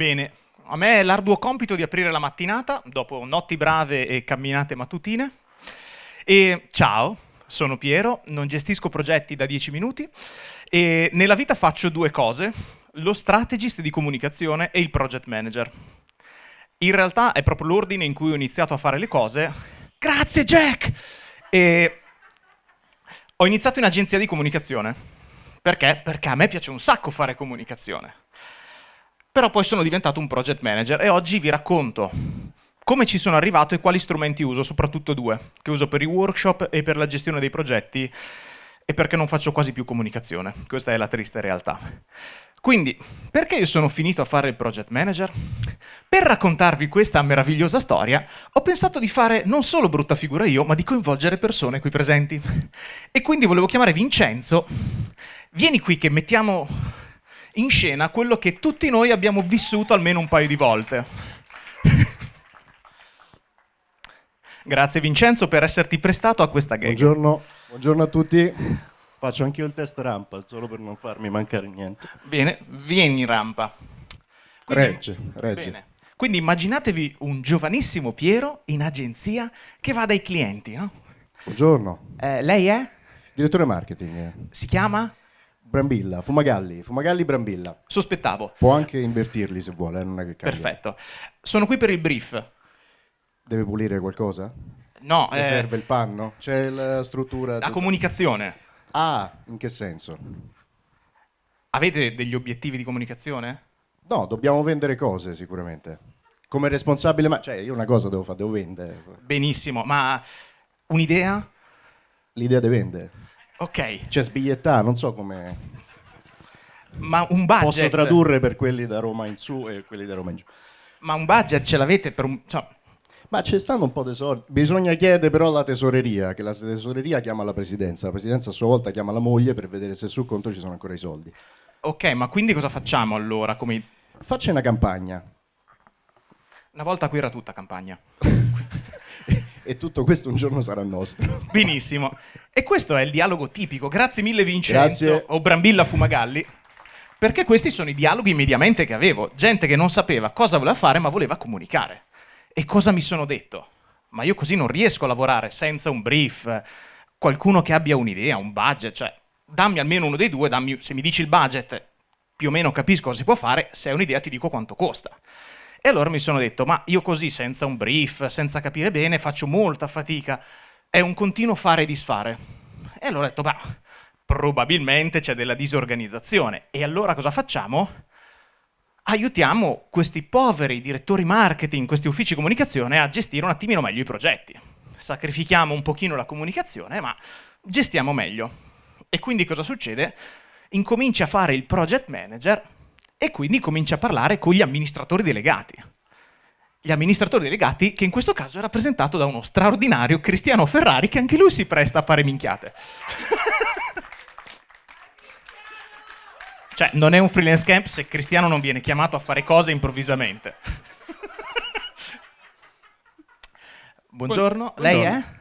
Bene, a me è l'arduo compito di aprire la mattinata, dopo notti brave e camminate mattutine. E ciao, sono Piero, non gestisco progetti da 10 minuti e nella vita faccio due cose, lo strategist di comunicazione e il project manager. In realtà è proprio l'ordine in cui ho iniziato a fare le cose. Grazie Jack! E ho iniziato in agenzia di comunicazione. Perché? Perché a me piace un sacco fare comunicazione. Però poi sono diventato un project manager e oggi vi racconto come ci sono arrivato e quali strumenti uso, soprattutto due, che uso per i workshop e per la gestione dei progetti e perché non faccio quasi più comunicazione. Questa è la triste realtà. Quindi, perché io sono finito a fare il project manager? Per raccontarvi questa meravigliosa storia, ho pensato di fare non solo brutta figura io, ma di coinvolgere persone qui presenti. E quindi volevo chiamare Vincenzo. Vieni qui che mettiamo in scena quello che tutti noi abbiamo vissuto almeno un paio di volte. Grazie Vincenzo per esserti prestato a questa gag. Buongiorno, buongiorno a tutti. Faccio anch'io il test rampa, solo per non farmi mancare niente. Bene, vieni in rampa. Quindi, regge, regge. Bene. Quindi immaginatevi un giovanissimo Piero in agenzia che va dai clienti, no? Buongiorno. Eh, lei è? Direttore marketing. Si chiama? Brambilla, Fumagalli, Fumagalli Brambilla. Sospettavo. Può anche invertirli se vuole, non è che cambia. Perfetto. Sono qui per il brief. Deve pulire qualcosa? No, Le eh, serve il panno? C'è la struttura... la tutta- comunicazione. Ah, in che senso? Avete degli obiettivi di comunicazione? No, dobbiamo vendere cose sicuramente. Come responsabile, ma cioè io una cosa devo fare, devo vendere. Benissimo, ma un'idea? L'idea di vendere. Ok, Cioè sbigliettare, non so come... ma un budget... Posso tradurre per quelli da Roma in su e quelli da Roma in giù. Ma un budget ce l'avete per un... cioè, Ma ci stanno un po' di soldi. Bisogna chiedere però alla tesoreria, che la tesoreria chiama la presidenza. La presidenza a sua volta chiama la moglie per vedere se sul conto ci sono ancora i soldi. ok, ma quindi cosa facciamo allora? Come... Faccia una campagna. Una volta qui era tutta campagna. e tutto questo un giorno sarà nostro. Benissimo. E questo è il dialogo tipico. Grazie mille Vincenzo Grazie. o Brambilla Fumagalli. Perché questi sono i dialoghi mediamente che avevo. Gente che non sapeva cosa voleva fare ma voleva comunicare. E cosa mi sono detto? Ma io così non riesco a lavorare senza un brief, qualcuno che abbia un'idea, un budget, cioè dammi almeno uno dei due, dammi- se mi dici il budget più o meno capisco cosa si può fare, se hai un'idea ti dico quanto costa. E allora mi sono detto, ma io così senza un brief, senza capire bene, faccio molta fatica, è un continuo fare e disfare. E allora ho detto, bah, probabilmente c'è della disorganizzazione. E allora cosa facciamo? Aiutiamo questi poveri direttori marketing, questi uffici comunicazione a gestire un attimino meglio i progetti. Sacrifichiamo un pochino la comunicazione, ma gestiamo meglio. E quindi cosa succede? Incomincia a fare il project manager e quindi comincia a parlare con gli amministratori delegati. Gli amministratori delegati, che in questo caso è rappresentato da uno straordinario Cristiano Ferrari, che anche lui si presta a fare minchiate. cioè, non è un freelance camp se Cristiano non viene chiamato a fare cose improvvisamente. Buongiorno, lei è? Buongiorno.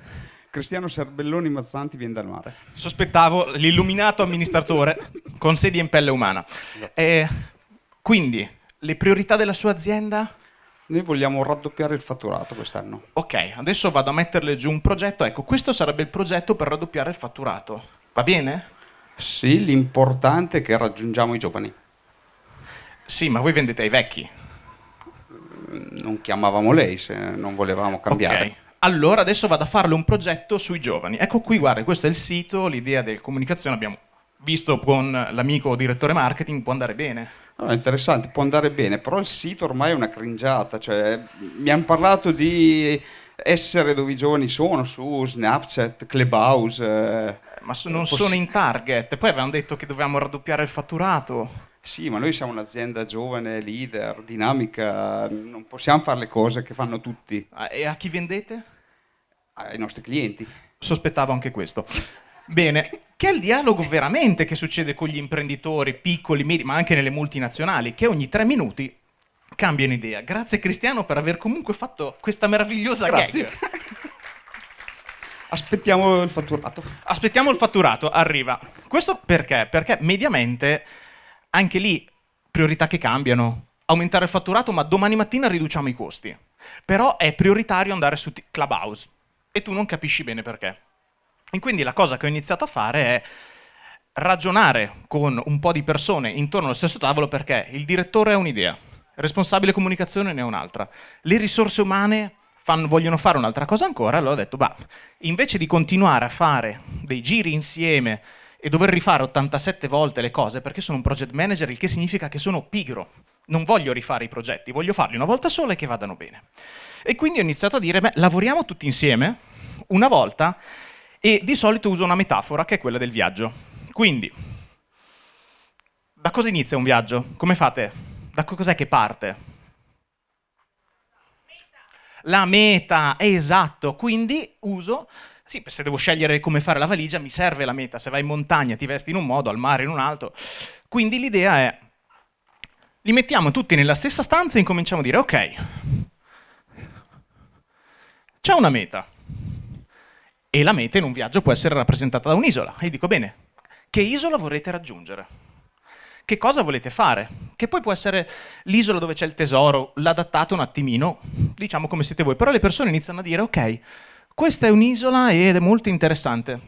Cristiano Serbelloni Mazzanti viene dal mare. Sospettavo l'illuminato amministratore con sedia in pelle umana. Eh, quindi, le priorità della sua azienda? Noi vogliamo raddoppiare il fatturato quest'anno. Ok, adesso vado a metterle giù un progetto. Ecco, questo sarebbe il progetto per raddoppiare il fatturato. Va bene? Sì, l'importante è che raggiungiamo i giovani. Sì, ma voi vendete ai vecchi. Non chiamavamo lei se non volevamo cambiare. Ok. Allora adesso vado a farle un progetto sui giovani. Ecco qui, guarda, questo è il sito, l'idea del comunicazione abbiamo visto con l'amico direttore marketing, può andare bene. No, interessante, può andare bene, però il sito ormai è una cringiata. Cioè, mi hanno parlato di essere dove i giovani sono, su Snapchat, Clubhouse. eh, Ma so- non sono in target. Poi avevamo detto che dovevamo raddoppiare il fatturato. Sì, ma noi siamo un'azienda giovane, leader, dinamica, non possiamo fare le cose che fanno tutti Ah, E a chi vendete? ai nostri clienti. Sospettavo anche questo. Bene, che è il dialogo veramente che succede con gli imprenditori piccoli, medi, ma anche nelle multinazionali, che ogni tre minuti cambiano idea. Grazie Cristiano per aver comunque fatto questa meravigliosa Grazie. gag. Aspettiamo il fatturato. Aspettiamo il fatturato, arriva. Questo perché? Perché mediamente anche lì priorità che cambiano. aumentare il fatturato, ma domani mattina riduciamo i costi. Però è prioritario andare su Clubhouse e tu non capisci bene perché. E quindi la cosa che ho iniziato a fare è ragionare con un po' di persone intorno allo stesso tavolo perché il direttore ha un'idea, il responsabile comunicazione ne ha un'altra, le risorse umane fanno, vogliono fare un'altra cosa ancora, allora ho detto, bah, invece di continuare a fare dei giri insieme e dover rifare 87 volte le cose perché sono un project manager, il che significa che sono pigro, non voglio rifare i progetti, voglio farli una volta sola e che vadano bene. E quindi ho iniziato a dire, beh, lavoriamo tutti insieme, una volta, e di solito uso una metafora che è quella del viaggio. Quindi, da cosa inizia un viaggio? Come fate? Da cos'è che parte? La meta, esatto. Quindi uso, sì, se devo scegliere come fare la valigia, mi serve la meta. Se vai in montagna ti vesti in un modo, al mare in un altro. Quindi l'idea è, li mettiamo tutti nella stessa stanza e incominciamo a dire, ok, c'è una meta. E la meta in un viaggio può essere rappresentata da un'isola. E dico, bene, che isola vorrete raggiungere? Che cosa volete fare? Che poi può essere l'isola dove c'è il tesoro, l'adattate un attimino, diciamo come siete voi, però le persone iniziano a dire ok, questa è un'isola ed è molto interessante.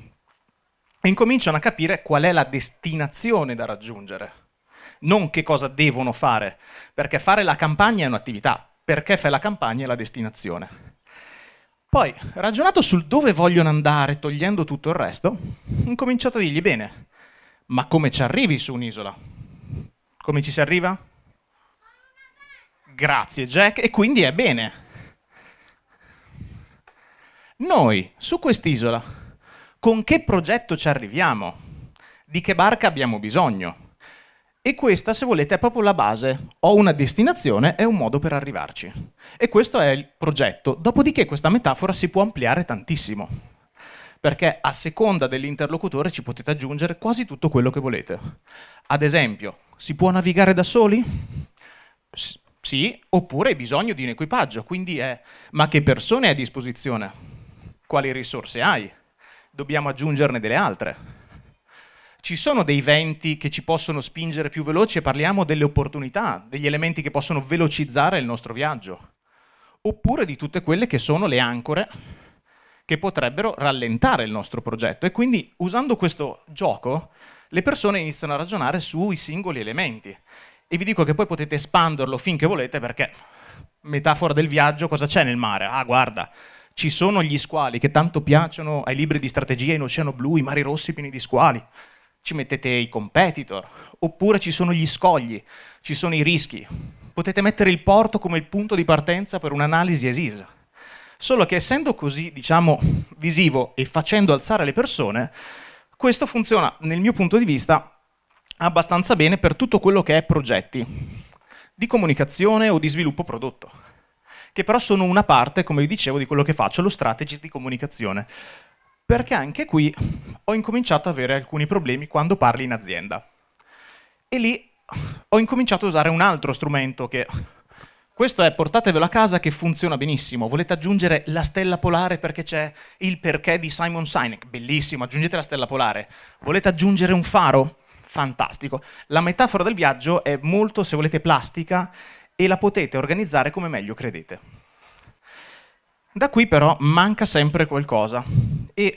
E incominciano a capire qual è la destinazione da raggiungere, non che cosa devono fare, perché fare la campagna è un'attività, perché fai la campagna è la destinazione. Poi, ragionato sul dove vogliono andare, togliendo tutto il resto, ho incominciato a dirgli, bene, ma come ci arrivi su un'isola? Come ci si arriva? Grazie Jack, e quindi è bene. Noi, su quest'isola, con che progetto ci arriviamo? Di che barca abbiamo bisogno? E questa, se volete, è proprio la base. Ho una destinazione e un modo per arrivarci. E questo è il progetto. Dopodiché questa metafora si può ampliare tantissimo perché a seconda dell'interlocutore ci potete aggiungere quasi tutto quello che volete. Ad esempio, si può navigare da soli? S sì, oppure hai bisogno di un equipaggio, quindi è ma che persone hai a disposizione? Quali risorse hai? Dobbiamo aggiungerne delle altre. Ci sono dei venti che ci possono spingere più veloci e parliamo delle opportunità, degli elementi che possono velocizzare il nostro viaggio. Oppure di tutte quelle che sono le ancore che potrebbero rallentare il nostro progetto. E quindi usando questo gioco le persone iniziano a ragionare sui singoli elementi. E vi dico che poi potete espanderlo finché volete perché, metafora del viaggio, cosa c'è nel mare? Ah, guarda, ci sono gli squali che tanto piacciono ai libri di strategia in Oceano Blu, i mari rossi pieni di squali. Ci mettete i competitor, oppure ci sono gli scogli, ci sono i rischi. Potete mettere il porto come il punto di partenza per un'analisi esisa. Solo che essendo così, diciamo, visivo e facendo alzare le persone, questo funziona, nel mio punto di vista, abbastanza bene per tutto quello che è progetti di comunicazione o di sviluppo prodotto, che però sono una parte, come vi dicevo, di quello che faccio, lo strategist di comunicazione. Perché anche qui ho incominciato ad avere alcuni problemi quando parli in azienda. E lì ho incominciato a usare un altro strumento che questo è portatevelo a casa che funziona benissimo. Volete aggiungere la stella polare perché c'è il perché di Simon Sinek? Bellissimo, aggiungete la stella polare. Volete aggiungere un faro? Fantastico. La metafora del viaggio è molto, se volete, plastica e la potete organizzare come meglio credete. Da qui però manca sempre qualcosa e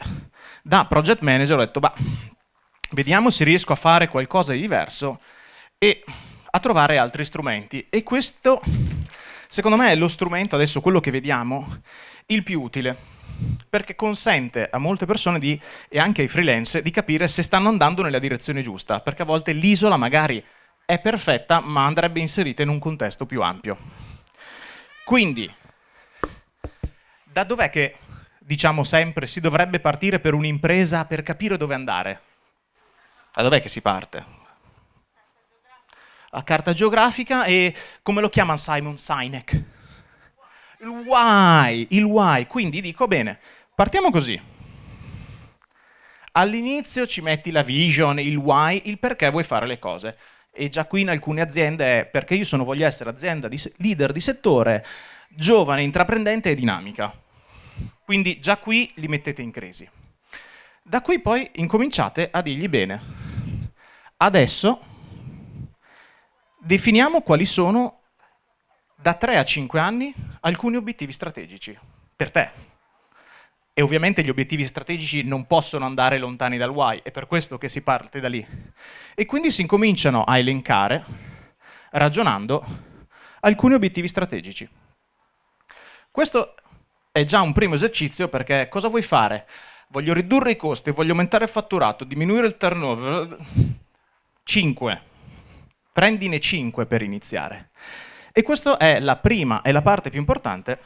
da project manager ho detto, bah, vediamo se riesco a fare qualcosa di diverso e a trovare altri strumenti. E questo Secondo me è lo strumento, adesso quello che vediamo, il più utile, perché consente a molte persone di, e anche ai freelance di capire se stanno andando nella direzione giusta, perché a volte l'isola magari è perfetta, ma andrebbe inserita in un contesto più ampio. Quindi, da dov'è che, diciamo sempre, si dovrebbe partire per un'impresa per capire dove andare? Da dov'è che si parte? a carta geografica e come lo chiama Simon Sinek? Il why, il why. Quindi dico, bene, partiamo così. All'inizio ci metti la vision, il why, il perché vuoi fare le cose. E già qui in alcune aziende è perché io sono, voglio essere azienda di, leader di settore, giovane, intraprendente e dinamica. Quindi già qui li mettete in crisi. Da qui poi incominciate a dirgli bene. Adesso definiamo quali sono da 3 a 5 anni alcuni obiettivi strategici per te. E ovviamente gli obiettivi strategici non possono andare lontani dal why, è per questo che si parte da lì. E quindi si incominciano a elencare, ragionando, alcuni obiettivi strategici. Questo è già un primo esercizio perché cosa vuoi fare? Voglio ridurre i costi, voglio aumentare il fatturato, diminuire il turnover. 5. Prendine 5 per iniziare. E questa è la prima e la parte più importante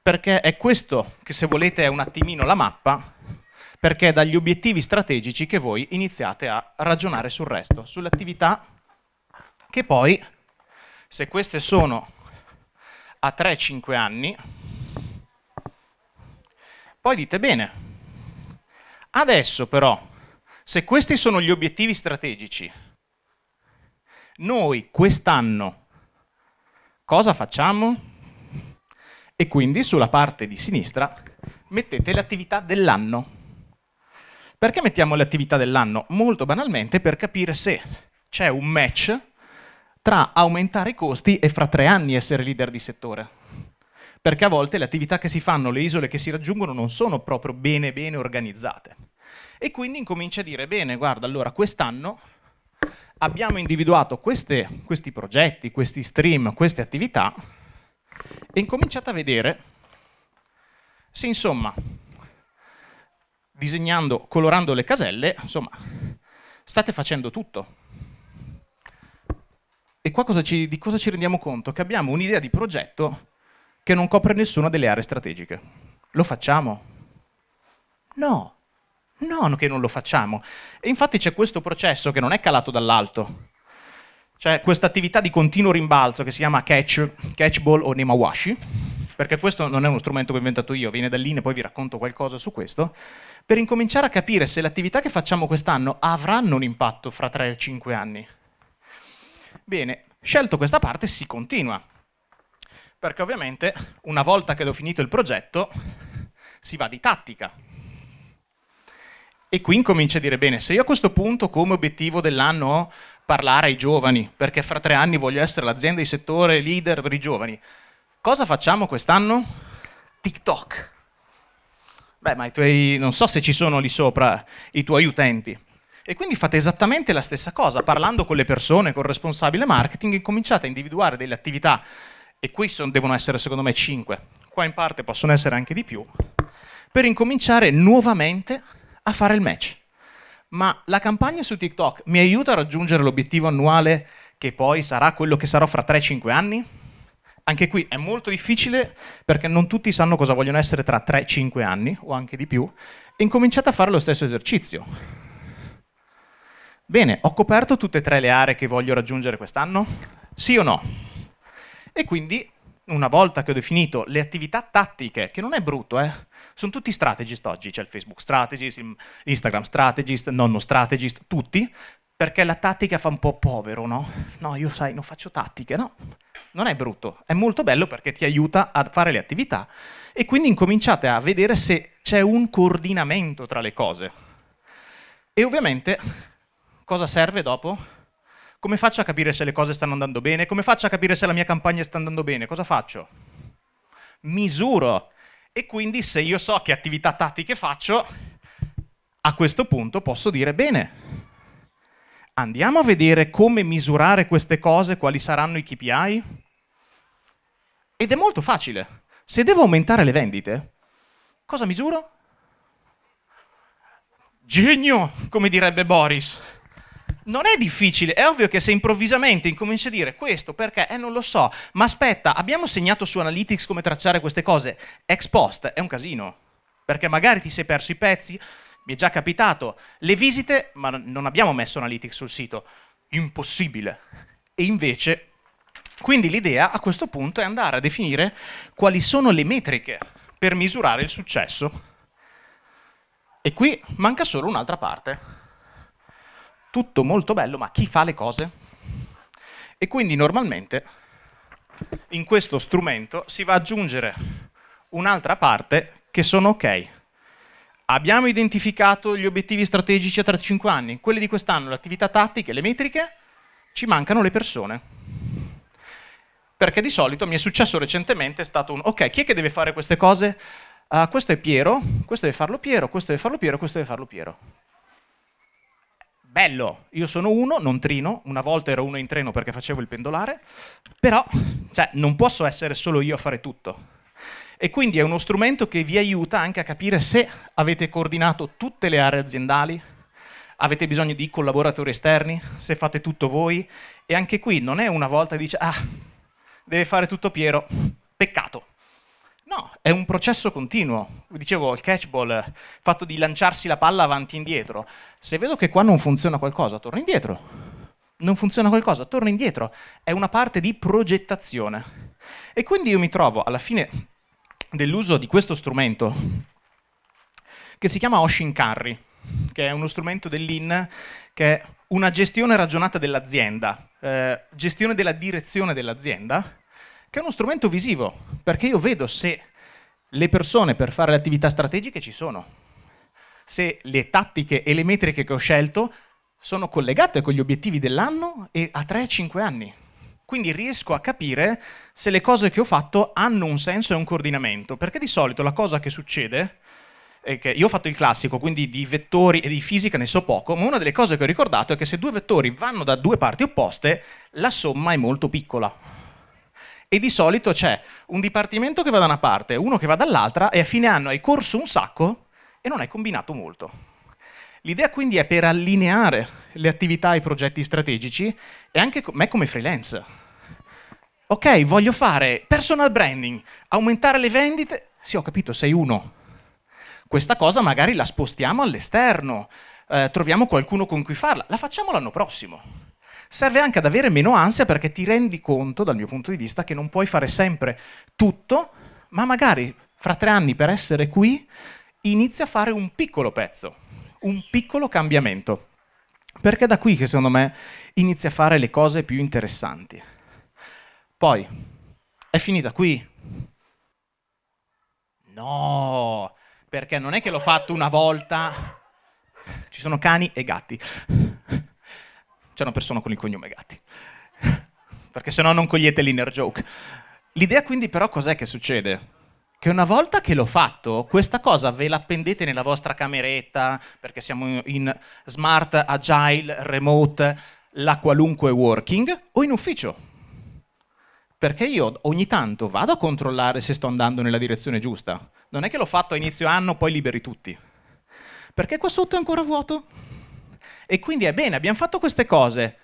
perché è questo che se volete è un attimino la mappa perché è dagli obiettivi strategici che voi iniziate a ragionare sul resto, sulle attività che poi, se queste sono a 3-5 anni, poi dite bene, adesso però, se questi sono gli obiettivi strategici, noi quest'anno Cosa facciamo? E quindi sulla parte di sinistra mettete le attività dell'anno. Perché mettiamo le attività dell'anno? Molto banalmente per capire se c'è un match tra aumentare i costi e fra tre anni essere leader di settore. Perché a volte le attività che si fanno, le isole che si raggiungono non sono proprio bene bene organizzate. E quindi incomincia a dire, bene, guarda, allora quest'anno abbiamo individuato queste, questi progetti, questi stream, queste attività e incominciate a vedere se insomma, disegnando, colorando le caselle, insomma, state facendo tutto. E qua cosa ci, di cosa ci rendiamo conto? Che abbiamo un'idea di progetto che non copre nessuna delle aree strategiche. Lo facciamo? No, No, che non lo facciamo. E infatti c'è questo processo che non è calato dall'alto. C'è questa attività di continuo rimbalzo che si chiama catch, catchball o nemawashi, perché questo non è uno strumento che ho inventato io, viene da lì e poi vi racconto qualcosa su questo, per incominciare a capire se le attività che facciamo quest'anno avranno un impatto fra 3 e 5 anni. Bene, scelto questa parte si continua, perché ovviamente una volta che ho finito il progetto si va di tattica, e qui incomincia a dire, bene, se io a questo punto come obiettivo dell'anno ho parlare ai giovani, perché fra tre anni voglio essere l'azienda di settore leader per i giovani, cosa facciamo quest'anno? TikTok. Beh, ma i tuoi, non so se ci sono lì sopra i tuoi utenti. E quindi fate esattamente la stessa cosa, parlando con le persone, con il responsabile marketing, incominciate a individuare delle attività, e qui sono, devono essere secondo me 5, qua in parte possono essere anche di più, per incominciare nuovamente a fare il match. Ma la campagna su TikTok mi aiuta a raggiungere l'obiettivo annuale che poi sarà quello che sarò fra 3-5 anni? Anche qui è molto difficile perché non tutti sanno cosa vogliono essere tra 3-5 anni o anche di più e incominciate a fare lo stesso esercizio. Bene, ho coperto tutte e tre le aree che voglio raggiungere quest'anno? Sì o no? E quindi, una volta che ho definito le attività tattiche, che non è brutto, eh, sono tutti strategist oggi, c'è il Facebook strategist, l'Instagram strategist, nonno strategist, tutti, perché la tattica fa un po' povero, no? No, io sai, non faccio tattiche, no? Non è brutto, è molto bello perché ti aiuta a fare le attività e quindi incominciate a vedere se c'è un coordinamento tra le cose. E ovviamente cosa serve dopo? Come faccio a capire se le cose stanno andando bene? Come faccio a capire se la mia campagna sta andando bene? Cosa faccio? Misuro e quindi se io so che attività tattiche faccio, a questo punto posso dire bene, andiamo a vedere come misurare queste cose, quali saranno i KPI? Ed è molto facile. Se devo aumentare le vendite, cosa misuro? Genio, come direbbe Boris non è difficile, è ovvio che se improvvisamente incominci a dire questo perché, eh non lo so, ma aspetta, abbiamo segnato su Analytics come tracciare queste cose, ex post è un casino, perché magari ti sei perso i pezzi, mi è già capitato, le visite, ma non abbiamo messo Analytics sul sito, impossibile. E invece, quindi l'idea a questo punto è andare a definire quali sono le metriche per misurare il successo. E qui manca solo un'altra parte tutto molto bello, ma chi fa le cose? E quindi normalmente in questo strumento si va ad aggiungere un'altra parte che sono ok. Abbiamo identificato gli obiettivi strategici a 3-5 anni, quelli di quest'anno, le attività tattiche, le metriche, ci mancano le persone. Perché di solito mi è successo recentemente, è stato un, ok, chi è che deve fare queste cose? Uh, questo è Piero, questo deve farlo Piero, questo deve farlo Piero, questo deve farlo Piero. Bello, io sono uno, non trino, una volta ero uno in treno perché facevo il pendolare, però cioè, non posso essere solo io a fare tutto. E quindi è uno strumento che vi aiuta anche a capire se avete coordinato tutte le aree aziendali, avete bisogno di collaboratori esterni, se fate tutto voi, e anche qui non è una volta che dice, ah, deve fare tutto Piero, peccato. No, è un processo continuo. Dicevo, il catchball, fatto di lanciarsi la palla avanti e indietro. Se vedo che qua non funziona qualcosa, torno indietro. Non funziona qualcosa, torno indietro. È una parte di progettazione. E quindi io mi trovo alla fine dell'uso di questo strumento, che si chiama Oshin Carry, che è uno strumento dell'IN che è una gestione ragionata dell'azienda, eh, gestione della direzione dell'azienda, che è uno strumento visivo, perché io vedo se le persone per fare le attività strategiche ci sono, se le tattiche e le metriche che ho scelto sono collegate con gli obiettivi dell'anno e a 3-5 anni. Quindi riesco a capire se le cose che ho fatto hanno un senso e un coordinamento, perché di solito la cosa che succede è che io ho fatto il classico, quindi di vettori e di fisica ne so poco, ma una delle cose che ho ricordato è che se due vettori vanno da due parti opposte, la somma è molto piccola e di solito c'è un dipartimento che va da una parte, uno che va dall'altra e a fine anno hai corso un sacco e non hai combinato molto. L'idea quindi è per allineare le attività e i progetti strategici e anche me come freelance. Ok, voglio fare personal branding, aumentare le vendite, sì ho capito, sei uno. Questa cosa magari la spostiamo all'esterno, eh, troviamo qualcuno con cui farla, la facciamo l'anno prossimo serve anche ad avere meno ansia perché ti rendi conto, dal mio punto di vista, che non puoi fare sempre tutto, ma magari fra tre anni per essere qui inizi a fare un piccolo pezzo, un piccolo cambiamento. Perché è da qui che secondo me inizi a fare le cose più interessanti. Poi, è finita qui? No, perché non è che l'ho fatto una volta. Ci sono cani e gatti c'è una persona con il cognome Gatti. Perché se no non cogliete l'inner joke. L'idea quindi però cos'è che succede? Che una volta che l'ho fatto, questa cosa ve la appendete nella vostra cameretta, perché siamo in smart, agile, remote, la qualunque working, o in ufficio. Perché io ogni tanto vado a controllare se sto andando nella direzione giusta. Non è che l'ho fatto a inizio anno, poi liberi tutti. Perché qua sotto è ancora vuoto? E quindi è bene, abbiamo fatto queste cose.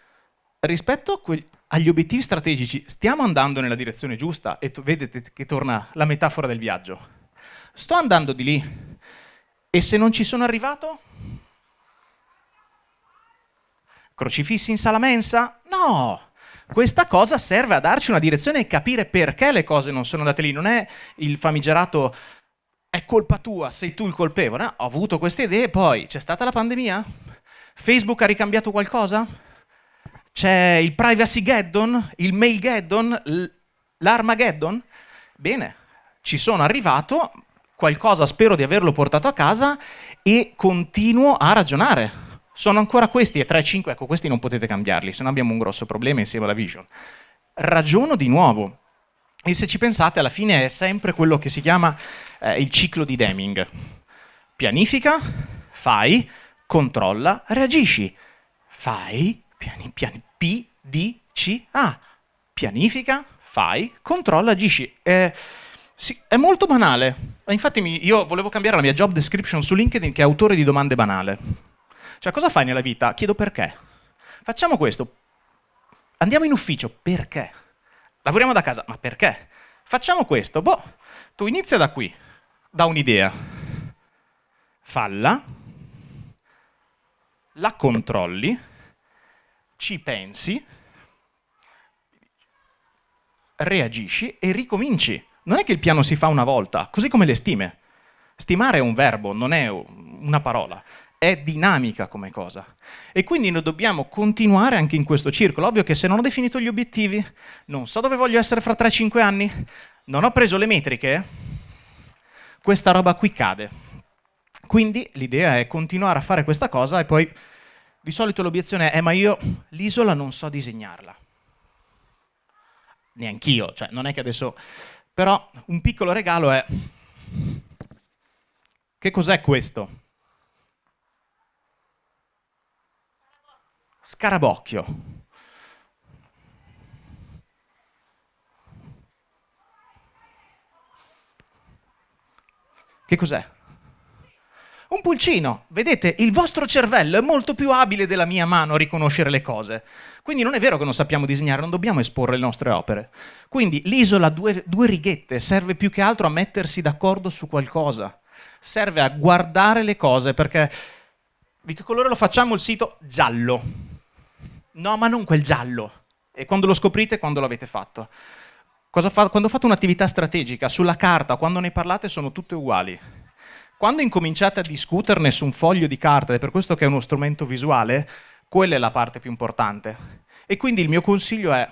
Rispetto agli obiettivi strategici, stiamo andando nella direzione giusta e vedete che torna la metafora del viaggio. Sto andando di lì e se non ci sono arrivato? Crocifissi in sala mensa? No! Questa cosa serve a darci una direzione e capire perché le cose non sono andate lì. Non è il famigerato è colpa tua, sei tu il colpevole. No, ho avuto queste idee, poi c'è stata la pandemia? Facebook ha ricambiato qualcosa? C'è il privacy geddon, il mail geddon, l'armageddon? Bene, ci sono arrivato, qualcosa spero di averlo portato a casa e continuo a ragionare. Sono ancora questi e 3-5, ecco questi non potete cambiarli, se no abbiamo un grosso problema insieme alla vision. Ragiono di nuovo. E se ci pensate, alla fine è sempre quello che si chiama eh, il ciclo di Deming. Pianifica, fai, controlla, reagisci. Fai, piani, piani, P, D, C, A. Pianifica, fai, controlla, agisci. Eh, sì, è molto banale. Infatti io volevo cambiare la mia job description su LinkedIn che è autore di domande banale. Cioè, cosa fai nella vita? Chiedo perché. Facciamo questo. Andiamo in ufficio. Perché? Lavoriamo da casa. Ma perché? Facciamo questo. Boh, tu inizia da qui, da un'idea. Falla, la controlli, ci pensi, reagisci e ricominci. Non è che il piano si fa una volta, così come le stime. Stimare è un verbo, non è una parola, è dinamica come cosa. E quindi noi dobbiamo continuare anche in questo circolo. Ovvio che se non ho definito gli obiettivi, non so dove voglio essere fra 3-5 anni, non ho preso le metriche, questa roba qui cade. Quindi l'idea è continuare a fare questa cosa e poi di solito l'obiezione è ma io l'isola non so disegnarla. neanch'io, cioè non è che adesso... Però un piccolo regalo è... Che cos'è questo? Scarabocchio. Che cos'è? Pulcino. Vedete, il vostro cervello è molto più abile della mia mano a riconoscere le cose. Quindi non è vero che non sappiamo disegnare, non dobbiamo esporre le nostre opere. Quindi l'isola due, due righette serve più che altro a mettersi d'accordo su qualcosa. Serve a guardare le cose perché di che colore lo facciamo il sito? Giallo. No, ma non quel giallo. E quando lo scoprite, quando l'avete fatto. Fa? Quando fate un'attività strategica, sulla carta, quando ne parlate, sono tutte uguali. Quando incominciate a discuterne su un foglio di carta, ed è per questo che è uno strumento visuale, quella è la parte più importante. E quindi il mio consiglio è,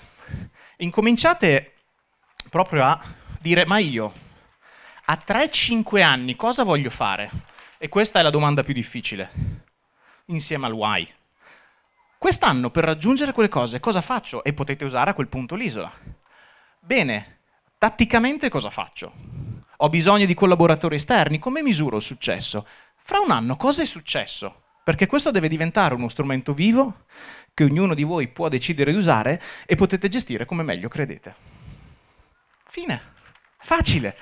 incominciate proprio a dire, ma io a 3-5 anni cosa voglio fare? E questa è la domanda più difficile, insieme al why. Quest'anno per raggiungere quelle cose cosa faccio? E potete usare a quel punto l'isola. Bene, tatticamente cosa faccio? Ho bisogno di collaboratori esterni, come misuro il successo? Fra un anno cosa è successo? Perché questo deve diventare uno strumento vivo che ognuno di voi può decidere di usare e potete gestire come meglio credete. Fine. Facile.